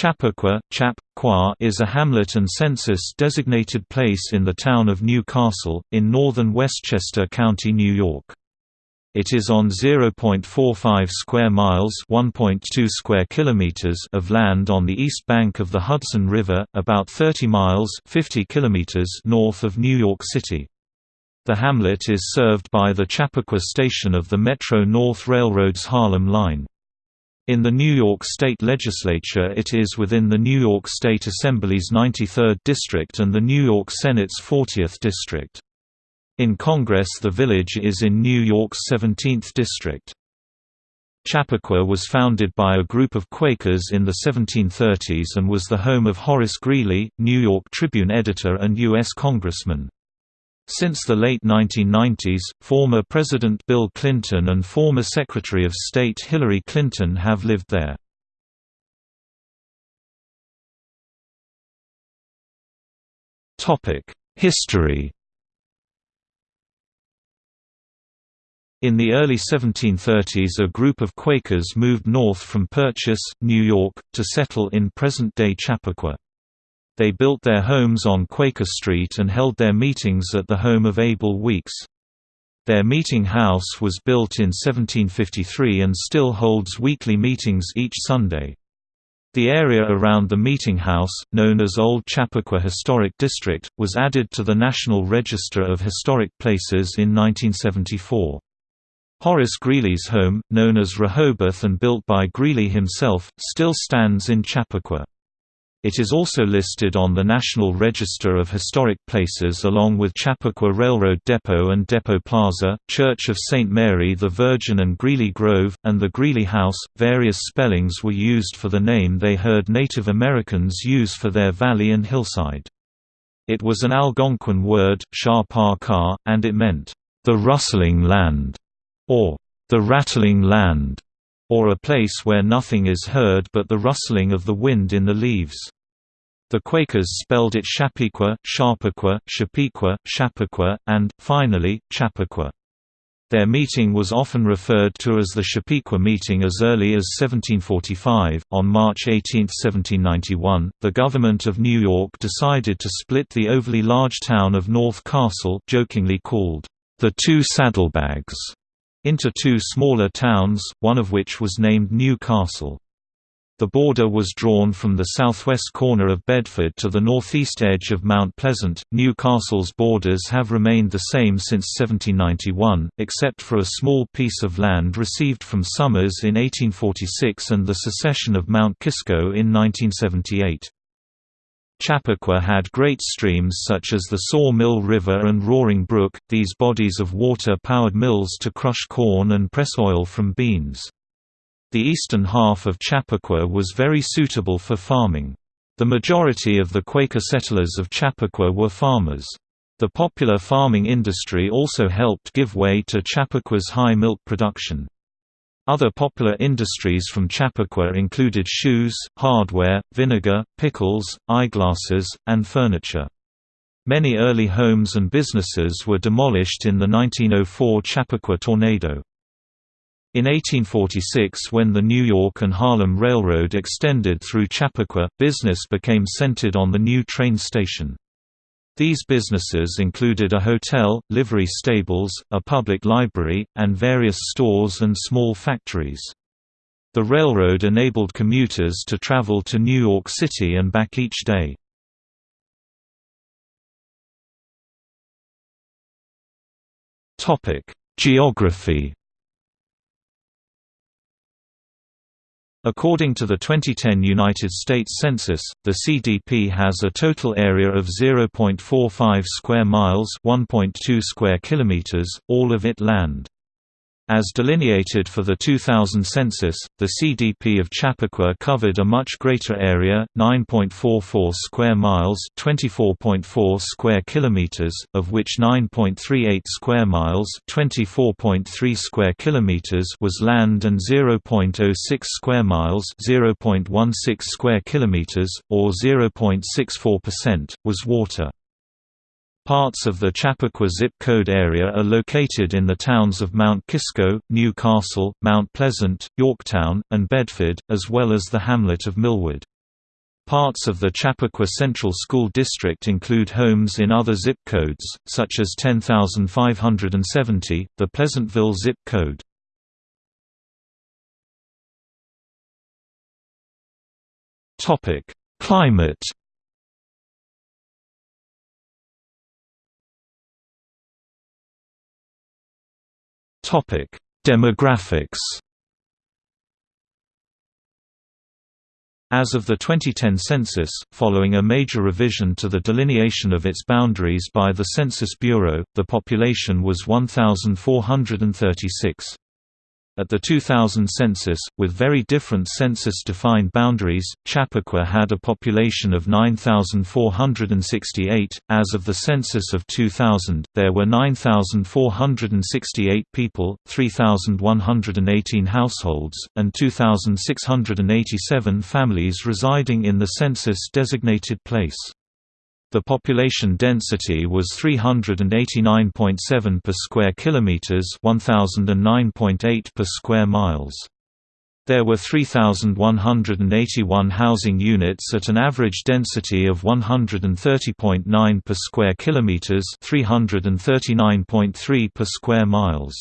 Chappaqua, Chap, is a hamlet and census-designated place in the town of New Castle, in northern Westchester County, New York. It is on 0.45 square miles (1.2 square kilometers) of land on the east bank of the Hudson River, about 30 miles (50 kilometers) north of New York City. The hamlet is served by the Chappaqua station of the Metro-North Railroad's Harlem Line. In the New York State Legislature it is within the New York State Assembly's 93rd District and the New York Senate's 40th District. In Congress the village is in New York's 17th District. Chappaqua was founded by a group of Quakers in the 1730s and was the home of Horace Greeley, New York Tribune editor and U.S. Congressman. Since the late 1990s, former President Bill Clinton and former Secretary of State Hillary Clinton have lived there. History In the early 1730s a group of Quakers moved north from Purchase, New York, to settle in present-day Chappaqua. They built their homes on Quaker Street and held their meetings at the home of Abel Weeks. Their meeting house was built in 1753 and still holds weekly meetings each Sunday. The area around the meeting house, known as Old Chappaqua Historic District, was added to the National Register of Historic Places in 1974. Horace Greeley's home, known as Rehoboth and built by Greeley himself, still stands in Chappaqua. It is also listed on the National Register of Historic Places along with Chappaqua Railroad Depot and Depot Plaza, Church of St. Mary the Virgin and Greeley Grove, and the Greeley House. Various spellings were used for the name they heard Native Americans use for their valley and hillside. It was an Algonquin word, shah and it meant, the rustling land, or the rattling land or a place where nothing is heard but the rustling of the wind in the leaves. The Quakers spelled it Shapequa, Sharpequa, Shapequa, Chappaqua, and, finally, Chappaqua. Their meeting was often referred to as the Shapequa meeting as early as 1745. On March 18, 1791, the government of New York decided to split the overly large town of North Castle, jokingly called the Two Saddlebags, into two smaller towns, one of which was named Newcastle. The border was drawn from the southwest corner of Bedford to the northeast edge of Mount Pleasant. New Castle's borders have remained the same since 1791, except for a small piece of land received from Somers in 1846 and the secession of Mount Kisco in 1978. Chappaqua had great streams such as the Saw Mill River and Roaring Brook, these bodies of water powered mills to crush corn and press oil from beans. The eastern half of Chappaqua was very suitable for farming. The majority of the Quaker settlers of Chappaqua were farmers. The popular farming industry also helped give way to Chappaqua's high milk production. Other popular industries from Chappaqua included shoes, hardware, vinegar, pickles, eyeglasses, and furniture. Many early homes and businesses were demolished in the 1904 Chappaqua tornado. In 1846 when the New York and Harlem Railroad extended through Chappaqua, business became centered on the new train station. These businesses included a hotel, livery stables, a public library, and various stores and small factories. The railroad enabled commuters to travel to New York City and back each day. Geography According to the 2010 United States Census, the CDP has a total area of 0.45 square miles, 1.2 square kilometers, all of it land. As delineated for the 2000 census, the CDP of Chappaqua covered a much greater area, 9.44 square miles, 24.4 square kilometers, of which 9.38 square miles, 24.3 square kilometers was land and 0.06 square miles, 0.16 square kilometers or 0.64% was water. Parts of the Chappaqua zip code area are located in the towns of Mount Kisco, New Castle, Mount Pleasant, Yorktown, and Bedford, as well as the hamlet of Millwood. Parts of the Chappaqua Central School District include homes in other zip codes, such as 10570, the Pleasantville zip code. Climate Demographics As of the 2010 census, following a major revision to the delineation of its boundaries by the Census Bureau, the population was 1,436. At the 2000 census, with very different census-defined boundaries, Chappaqua had a population of 9,468. As of the census of 2000, there were 9,468 people, 3,118 households, and 2,687 families residing in the census-designated place. The population density was 389.7 per square kilometers, 1009.8 per square miles. There were 3,181 housing units at an average density of 130.9 per square kilometers, 339.3 per square miles.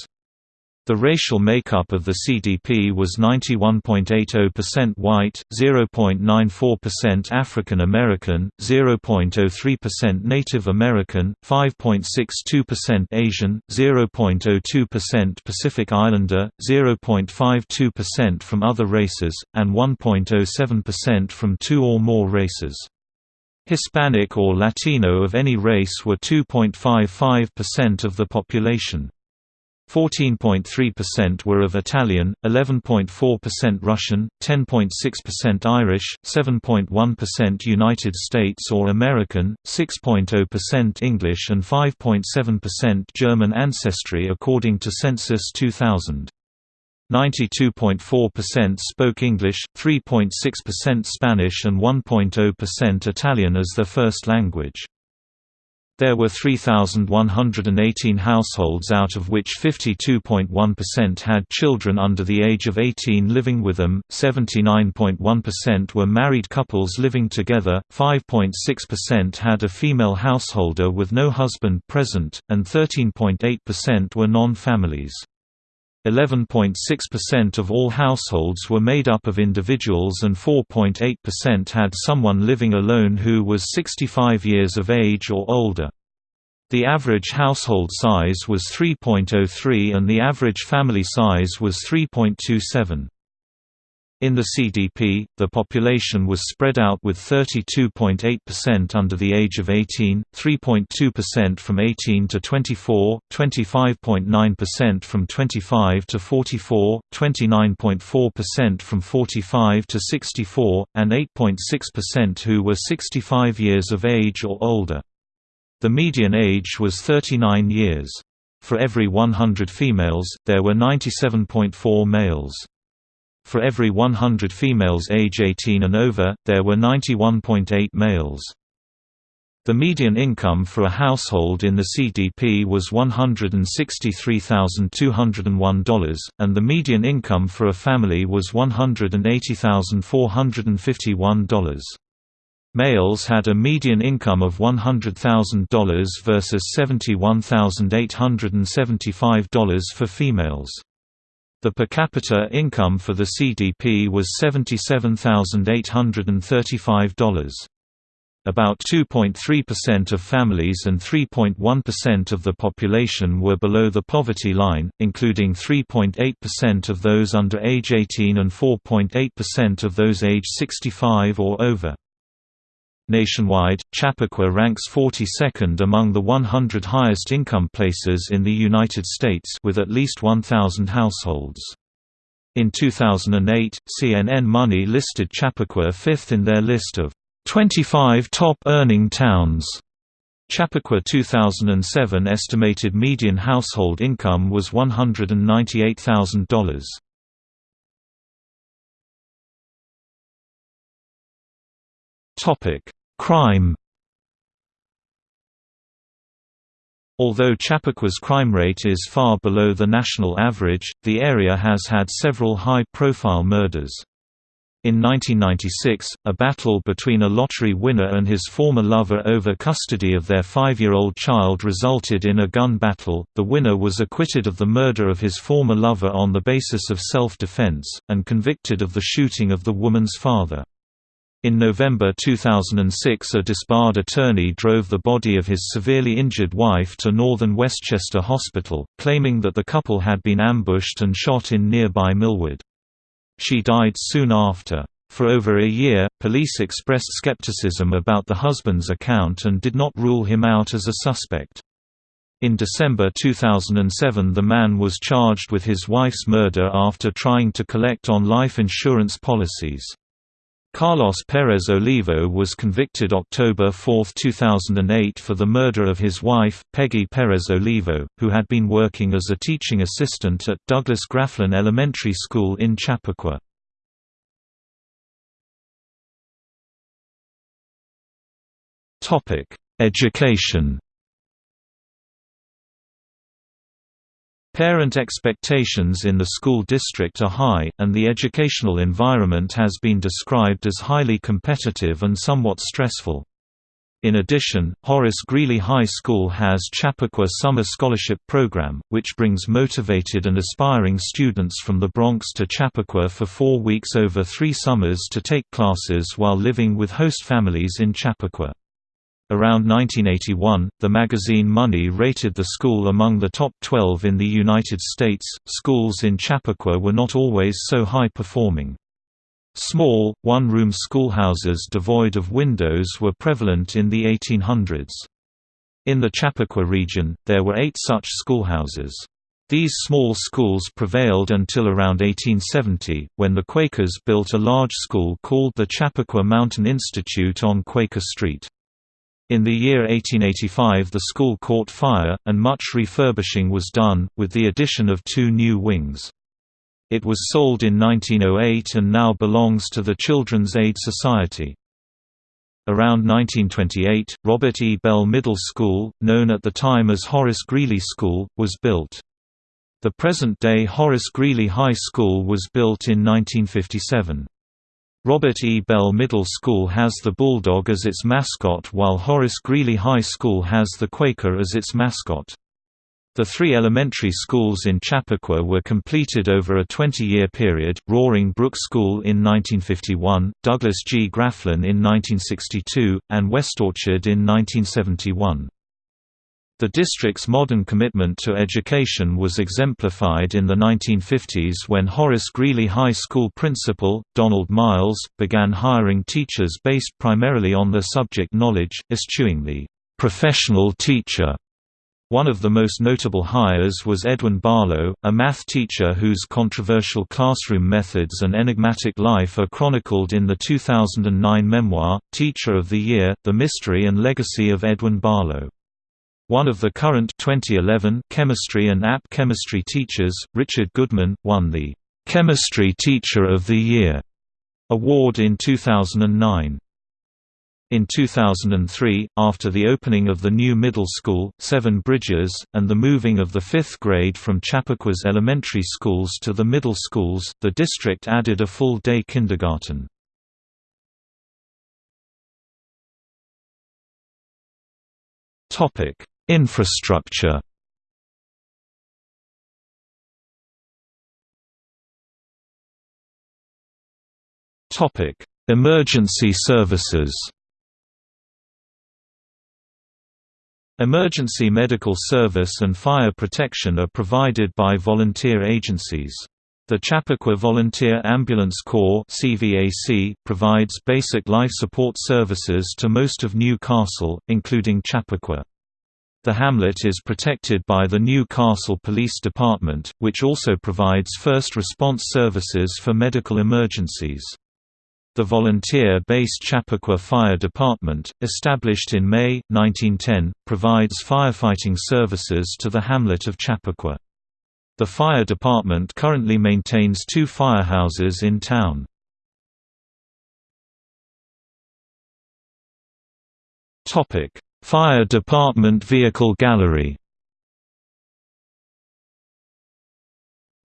The racial makeup of the CDP was 91.80% white, 0.94% African American, 0.03% Native American, 5.62% Asian, 0.02% Pacific Islander, 0.52% from other races, and 1.07% from two or more races. Hispanic or Latino of any race were 2.55% of the population. 14.3% were of Italian, 11.4% Russian, 10.6% Irish, 7.1% United States or American, 6.0% English and 5.7% German ancestry according to Census 2000. 92.4% spoke English, 3.6% Spanish and 1.0% Italian as their first language. There were 3,118 households out of which 52.1% had children under the age of 18 living with them, 79.1% were married couples living together, 5.6% had a female householder with no husband present, and 13.8% were non-families. 11.6% of all households were made up of individuals and 4.8% had someone living alone who was 65 years of age or older. The average household size was 3.03 and the average family size was 3.27. In the CDP, the population was spread out with 32.8% under the age of 18, 3.2% from 18 to 24, 25.9% from 25 to 44, 29.4% from 45 to 64, and 8.6% who were 65 years of age or older. The median age was 39 years. For every 100 females, there were 97.4 males. For every 100 females age 18 and over, there were 91.8 males. The median income for a household in the CDP was $163,201, and the median income for a family was $180,451. Males had a median income of $100,000 versus $71,875 for females. The per capita income for the CDP was $77,835. About 2.3% of families and 3.1% of the population were below the poverty line, including 3.8% of those under age 18 and 4.8% of those age 65 or over. Nationwide, Chappaqua ranks 42nd among the 100 highest income places in the United States with at least 1,000 households. In 2008, CNN Money listed Chappaqua fifth in their list of 25 top earning towns. Chappaqua 2007 estimated median household income was $198,000. Topic: Crime Although Chappaqua crime rate is far below the national average, the area has had several high-profile murders. In 1996, a battle between a lottery winner and his former lover over custody of their five-year-old child resulted in a gun battle. The winner was acquitted of the murder of his former lover on the basis of self-defense, and convicted of the shooting of the woman's father. In November 2006 a disbarred attorney drove the body of his severely injured wife to Northern Westchester Hospital, claiming that the couple had been ambushed and shot in nearby Millwood. She died soon after. For over a year, police expressed skepticism about the husband's account and did not rule him out as a suspect. In December 2007 the man was charged with his wife's murder after trying to collect on life insurance policies. Carlos Perez Olivo was convicted October 4, 2008 for the murder of his wife, Peggy Perez Olivo, who had been working as a teaching assistant at Douglas Grafflin Elementary School in Chappaqua. Education Parent expectations in the school district are high, and the educational environment has been described as highly competitive and somewhat stressful. In addition, Horace Greeley High School has Chappaqua Summer Scholarship Program, which brings motivated and aspiring students from the Bronx to Chappaqua for four weeks over three summers to take classes while living with host families in Chappaqua. Around 1981, the magazine Money rated the school among the top 12 in the United States. Schools in Chappaqua were not always so high performing. Small, one room schoolhouses devoid of windows were prevalent in the 1800s. In the Chappaqua region, there were eight such schoolhouses. These small schools prevailed until around 1870, when the Quakers built a large school called the Chappaqua Mountain Institute on Quaker Street. In the year 1885 the school caught fire, and much refurbishing was done, with the addition of two new wings. It was sold in 1908 and now belongs to the Children's Aid Society. Around 1928, Robert E. Bell Middle School, known at the time as Horace Greeley School, was built. The present-day Horace Greeley High School was built in 1957. Robert E. Bell Middle School has the Bulldog as its mascot while Horace Greeley High School has the Quaker as its mascot. The three elementary schools in Chappaqua were completed over a 20-year period, Roaring Brook School in 1951, Douglas G. Grafflin in 1962, and West Orchard in 1971. The district's modern commitment to education was exemplified in the 1950s when Horace Greeley High School principal, Donald Miles, began hiring teachers based primarily on their subject knowledge, eschewing the professional teacher. One of the most notable hires was Edwin Barlow, a math teacher whose controversial classroom methods and enigmatic life are chronicled in the 2009 memoir, Teacher of the Year, The Mystery and Legacy of Edwin Barlow. One of the current 2011 chemistry and app chemistry teachers, Richard Goodman, won the Chemistry Teacher of the Year award in 2009. In 2003, after the opening of the new middle school, Seven Bridges, and the moving of the fifth grade from Chappaqua elementary schools to the middle schools, the district added a full-day kindergarten. Infrastructure Topic: Emergency services. Emergency medical service and fire protection are provided by volunteer agencies. The Chappaqua Volunteer Ambulance Corps (CVAC) provides basic life support services to most of New Castle, including Chappaqua. The hamlet is protected by the New Castle Police Department, which also provides first response services for medical emergencies. The volunteer-based Chappaqua Fire Department, established in May, 1910, provides firefighting services to the hamlet of Chappaqua. The fire department currently maintains two firehouses in town. Topic: Fire Department Vehicle Gallery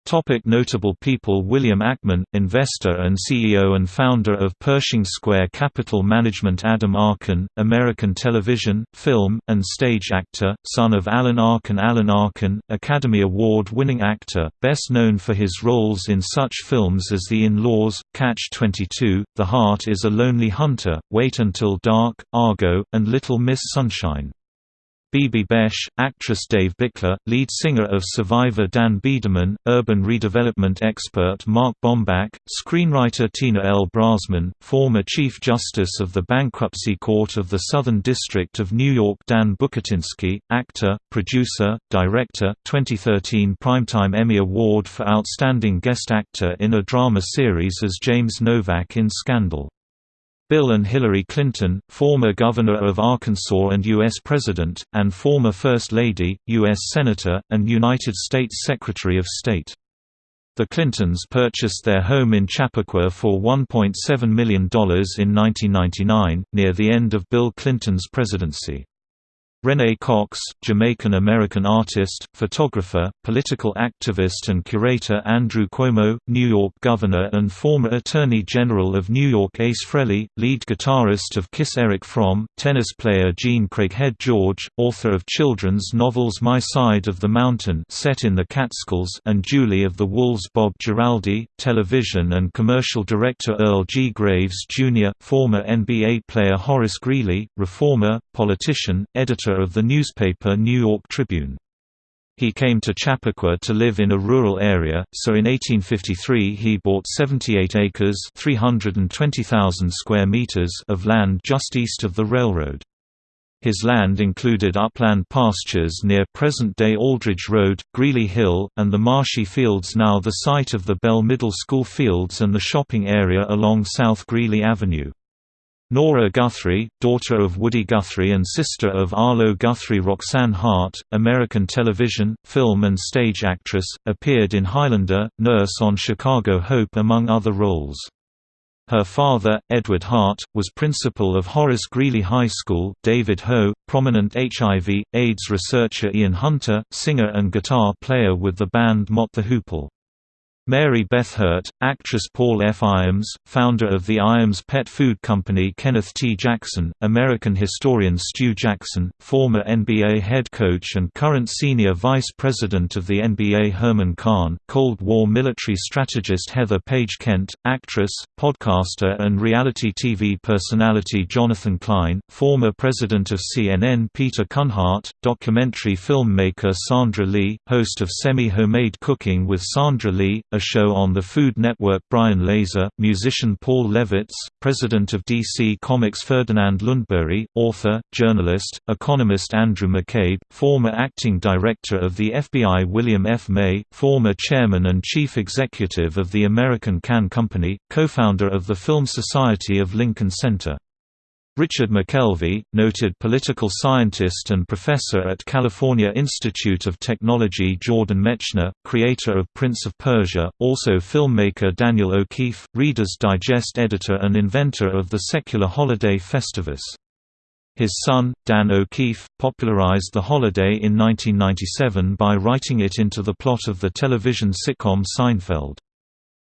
Topic notable people William Ackman, investor and CEO and founder of Pershing Square Capital Management Adam Arkin, American television, film, and stage actor, son of Alan Arkin Alan Arkin, Academy Award-winning actor, best known for his roles in such films as The In-Laws, Catch-22, The Heart is a Lonely Hunter, Wait Until Dark, Argo, and Little Miss Sunshine. Bibi Besch, actress Dave Bickler, lead singer of Survivor Dan Biederman, urban redevelopment expert Mark Bomback, screenwriter Tina L. Brozman, former Chief Justice of the Bankruptcy Court of the Southern District of New York Dan Bucatinsky, actor, producer, director 2013 Primetime Emmy Award for Outstanding Guest Actor in a Drama Series as James Novak in Scandal. Bill and Hillary Clinton, former Governor of Arkansas and U.S. President, and former First Lady, U.S. Senator, and United States Secretary of State. The Clintons purchased their home in Chappaqua for $1.7 million in 1999, near the end of Bill Clinton's presidency. Renee Cox, Jamaican-American artist, photographer, political activist and curator Andrew Cuomo, New York Governor and former Attorney General of New York Ace Frehley, lead guitarist of Kiss Eric Fromm, tennis player Jean Craighead George, author of children's novels My Side of the Mountain set in the Catskills and Julie of the Wolves Bob Giraldi, television and commercial director Earl G. Graves, Jr., former NBA player Horace Greeley, reformer, politician, editor of the newspaper New York Tribune. He came to Chappaqua to live in a rural area, so in 1853 he bought 78 acres 320,000 square meters of land just east of the railroad. His land included upland pastures near present-day Aldridge Road, Greeley Hill, and the marshy fields now the site of the Bell Middle School fields and the shopping area along South Greeley Avenue. Nora Guthrie, daughter of Woody Guthrie and sister of Arlo Guthrie Roxanne Hart, American television, film and stage actress, appeared in Highlander, Nurse on Chicago Hope among other roles. Her father, Edward Hart, was principal of Horace Greeley High School David Ho, prominent HIV, AIDS researcher Ian Hunter, singer and guitar player with the band Mott the Hoople. Mary Beth Hurt, actress Paul F. Iams, founder of the Iams Pet Food Company Kenneth T. Jackson, American historian Stu Jackson, former NBA head coach and current senior vice president of the NBA Herman Kahn, Cold War military strategist Heather Page Kent, actress, podcaster and reality TV personality Jonathan Klein, former president of CNN Peter Kunhardt, documentary filmmaker Sandra Lee, host of Semi-Homemade Cooking with Sandra Lee, a show on the Food Network Brian Laser, musician Paul Levitz, president of DC Comics Ferdinand Lundberg, author, journalist, economist Andrew McCabe, former acting director of the FBI William F. May, former chairman and chief executive of the American Can Company, co-founder of the Film Society of Lincoln Center. Richard McKelvey, noted political scientist and professor at California Institute of Technology Jordan Mechner, creator of Prince of Persia, also filmmaker Daniel O'Keefe, Reader's Digest editor and inventor of the secular holiday Festivus. His son, Dan O'Keefe, popularized the holiday in 1997 by writing it into the plot of the television sitcom Seinfeld.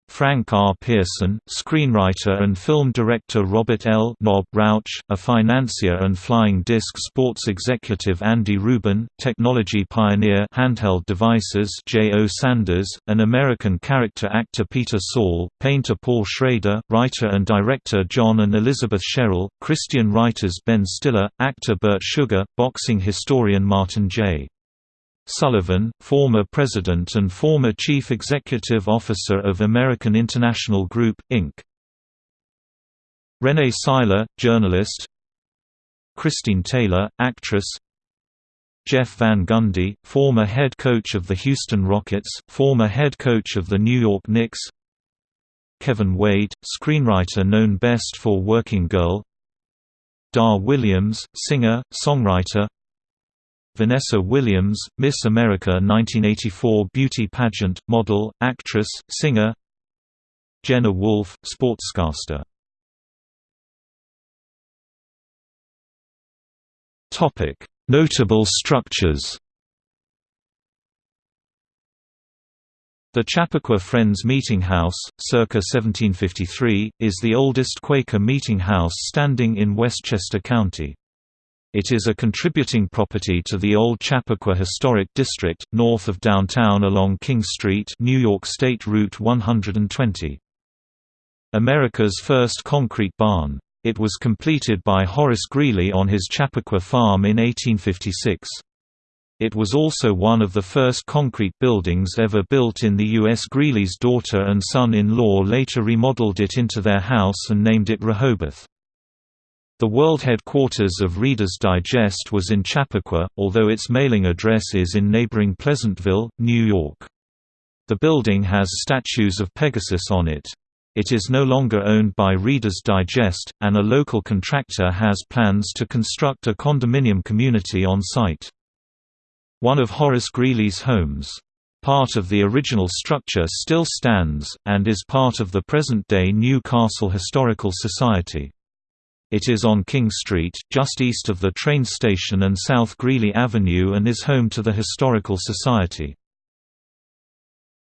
Frank R. Pierson, screenwriter and film director Robert L. Nob Rauch, a financier and flying disc sports executive Andy Rubin, technology pioneer handheld devices J. O. Sanders, an American character actor Peter Saul, painter Paul Schrader, writer and director John and Elizabeth Sherrill, Christian writers Ben Stiller, actor Bert Sugar, boxing historian Martin J. Sullivan, former president and former chief executive officer of American International Group, Inc. Renee Syler, journalist. Christine Taylor, actress. Jeff Van Gundy, former head coach of the Houston Rockets, former head coach of the New York Knicks. Kevin Wade, screenwriter known best for Working Girl. Dar Williams, singer, songwriter Vanessa Williams, Miss America 1984 beauty pageant, model, actress, singer. Jenna Wolfe, sportscaster. Notable structures. The Chappaqua Friends Meeting House, circa 1753, is the oldest Quaker meeting house standing in Westchester County. It is a contributing property to the Old Chappaqua Historic District, north of downtown along King Street New York State Route 120. America's first concrete barn. It was completed by Horace Greeley on his Chappaqua farm in 1856. It was also one of the first concrete buildings ever built in the U.S. Greeley's daughter and son-in-law later remodeled it into their house and named it Rehoboth. The world headquarters of Reader's Digest was in Chappaqua, although its mailing address is in neighboring Pleasantville, New York. The building has statues of Pegasus on it. It is no longer owned by Reader's Digest, and a local contractor has plans to construct a condominium community on site. One of Horace Greeley's homes. Part of the original structure still stands, and is part of the present-day New Castle Historical Society. It is on King Street, just east of the train station and South Greeley Avenue and is home to the Historical Society.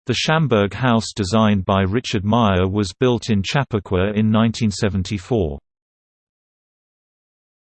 The Shamberg House designed by Richard Meier was built in Chappaqua in 1974.